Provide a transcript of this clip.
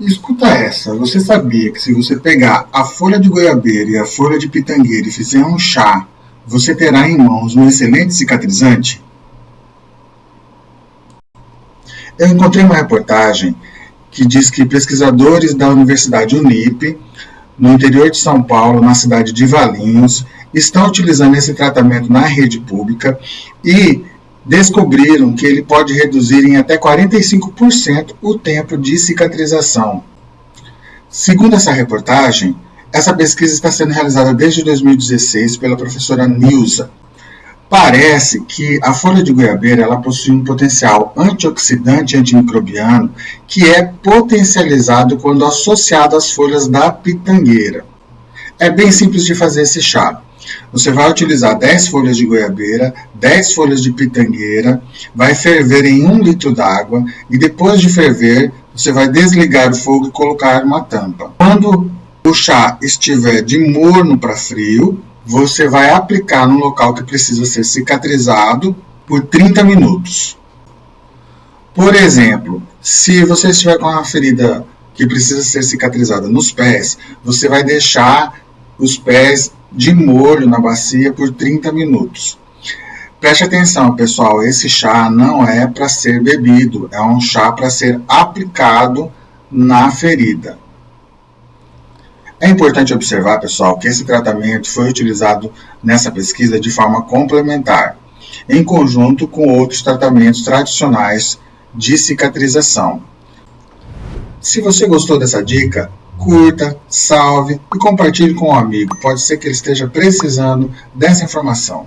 Escuta essa, você sabia que se você pegar a folha de goiabeira e a folha de pitangueira e fizer um chá, você terá em mãos um excelente cicatrizante? Eu encontrei uma reportagem que diz que pesquisadores da Universidade Unip, no interior de São Paulo, na cidade de Valinhos, estão utilizando esse tratamento na rede pública e descobriram que ele pode reduzir em até 45% o tempo de cicatrização. Segundo essa reportagem, essa pesquisa está sendo realizada desde 2016 pela professora Nilza. Parece que a folha de goiabeira ela possui um potencial antioxidante antimicrobiano que é potencializado quando associado às folhas da pitangueira. É bem simples de fazer esse chá. Você vai utilizar 10 folhas de goiabeira, 10 folhas de pitangueira, vai ferver em 1 litro d'água e depois de ferver, você vai desligar o fogo e colocar uma tampa. Quando o chá estiver de morno para frio, você vai aplicar no local que precisa ser cicatrizado por 30 minutos. Por exemplo, se você estiver com uma ferida que precisa ser cicatrizada nos pés, você vai deixar os pés de molho na bacia por 30 minutos. Preste atenção, pessoal, esse chá não é para ser bebido, é um chá para ser aplicado na ferida. É importante observar, pessoal, que esse tratamento foi utilizado nessa pesquisa de forma complementar, em conjunto com outros tratamentos tradicionais de cicatrização. Se você gostou dessa dica, curta, salve e compartilhe com um amigo. Pode ser que ele esteja precisando dessa informação.